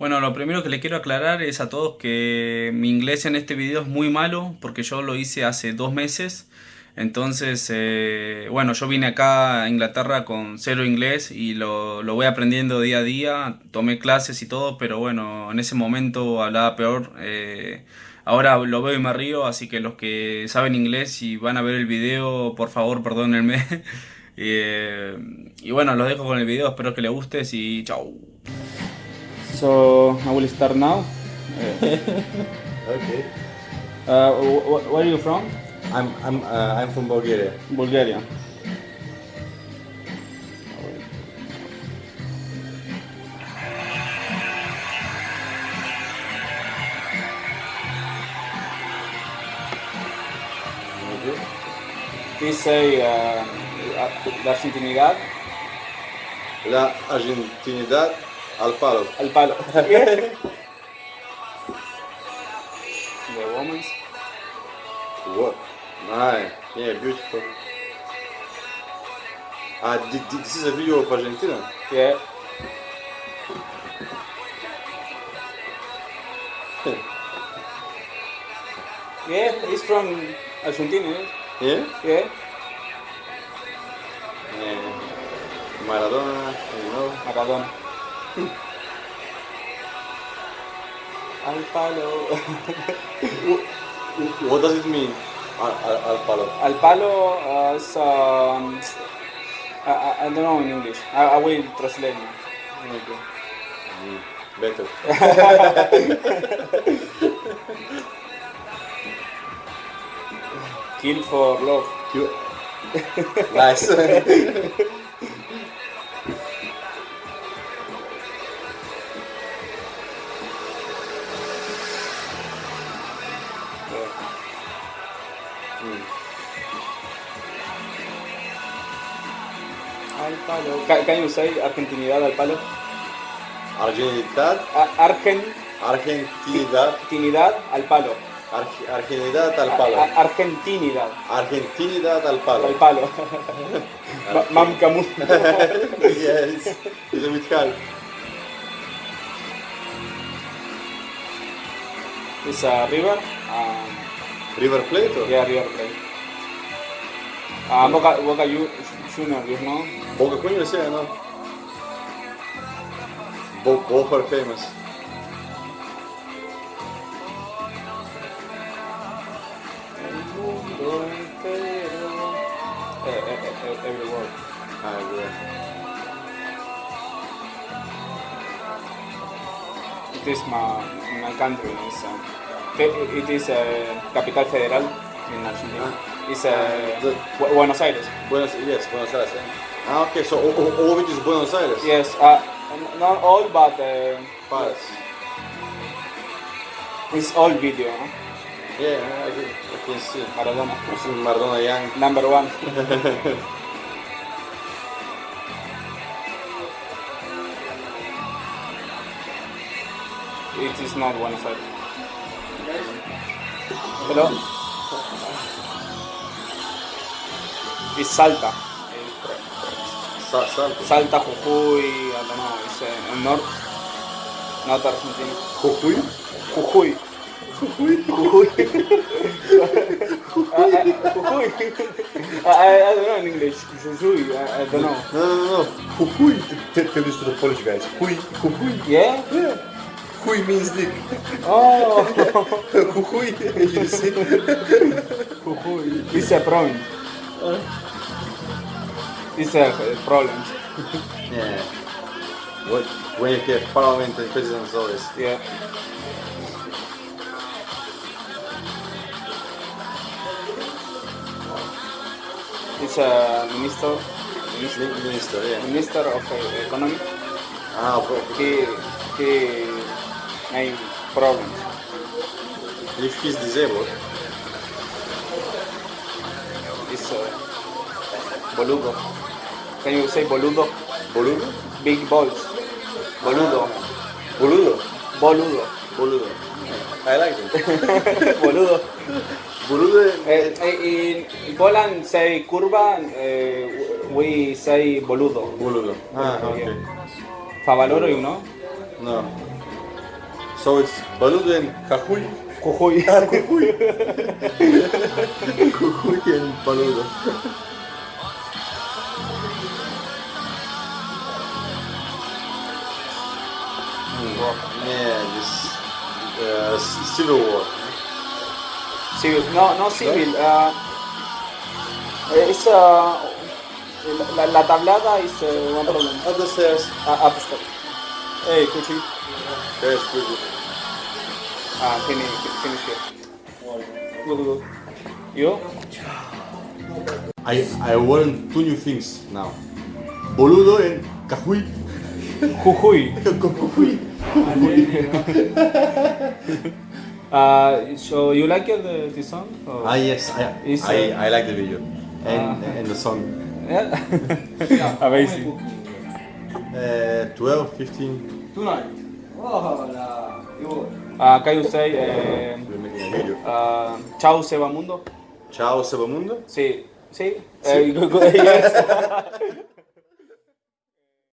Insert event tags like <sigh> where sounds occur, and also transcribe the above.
Bueno, lo primero que le quiero aclarar es a todos que mi inglés en este video es muy malo porque yo lo hice hace dos meses. Entonces, eh, bueno, yo vine acá a Inglaterra con cero inglés y lo, lo, voy aprendiendo día a día. Tomé clases y todo, pero bueno, en ese momento hablaba peor. Eh, ahora lo veo y me río, así que los que saben inglés y van a ver el video, por favor, perdónenme. <laughs> eh, y bueno, los dejo con el video, espero que les guste y chao. So, I will start now. <laughs> Okay. Uh, where are you from? I'm I'm uh, I'm from Bulgaria. Bulgaria. Please say uh, la argentinidad La Argentinidad al palo. al palo. <laughs> the woman's. What? Nice. Yeah, beautiful. Ah, thi- thi- this is a video of Argentina. Yeah. <laughs> yeah, he's from Argentina. Yeah? Yeah. yeah. Maradona, you know. Maradona. Al palo. <laughs> What does it mean? Al, al, al palo. Al palo uh, is um, I, I, don't know in English. I, I will translate. it. Okay. Mm, better. <laughs> Kill for love. You- nice. <laughs> palo. Can, can you say argentinidad al palo? Argentinidad, A- Argen, Argentinidad, Argentinidad al palo. Arge- Argentinidad al A- palo. a- Argentinidad Argentinidad al palo. al palo. <laughs> Ma- Mam Camus. <laughs> yes, it's a bit hard. It's a river. Um, River Plate or? yeah, river plate. Juniors, yeah, no? Bo- both are famous. El mundo entero. Eh, eh, eh, every word. Ah. It is my, my country. It's, uh, fe- it is uh, capital federal in Argentina. It's uh, the- Buenos Aires. Buenos, yes, Buenos Aires. Yeah. Ah, okay, so all, of it is Buenos Aires? Yes, uh, not all, but uh, Paris. it's all video. Huh? Yeah, I can, I can see. Maradona, Maradona Young. number one. <laughs> it is not Buenos Aires. Hello. It's Salta. Sa- Salto. Salta, Jujuy, I don't know, it's uh, north, not Argentina. Jujuy? Jujuy. Jujuy? Jujuy. <laughs> Jujuy. I, I, don't know in English. Jujuy, I, I don't know. No, no, no. Jujuy. Tell this to the Polish guys. Jujuy. Jujuy. Yeah? Yeah. Jujuy means dick. Oh, <laughs> Jujuy. <laughs> you see? Jujuy. It's a. It's a uh, problem. Yeah. What, when you have parliament and presidents always. Yeah. It's a minister, minister, Min- Minister, yeah. minister of uh, economy. Ah, okay. He, he made problems. If he's disabled, It's uh, boludo. Can you say boludo? boludo? Big balls. Boludo. Boludo? Boludo. Boludo. I like it. <laughs> Boludo. Boludo, Eh, eh, in Poland say curva, eh, we say boludo. boludo. Ah, okay. Favaloro, you know? No. So it's Boludo and Cajuy. Jujuy. Jujuy and <laughs> Boludo. Yeah, this uh, civil war. Civil. No, no civil. Uh, it's uh, la, la tablada is uh, one problem. Up the stairs. Uh, up step. Hey, Kuchi. There's pretty. Ah, finish, finish here. Good, good. You? I I learned two new things now. Boludo and Cajuy. Jujuy. Con Jujuy. Jujuy. Uh, <laughs> so you like the, the song? Or? Ah yes, I, I, I, like the video ah. and, and the song. Yeah. <laughs> Amazing. Uh, 12, 15. Tonight. Hola. Ah, acá yo say. Eh, uh, Chao Seba Mundo. Chao Seba Mundo. Sí, sí. sí. Uh, <laughs> yes.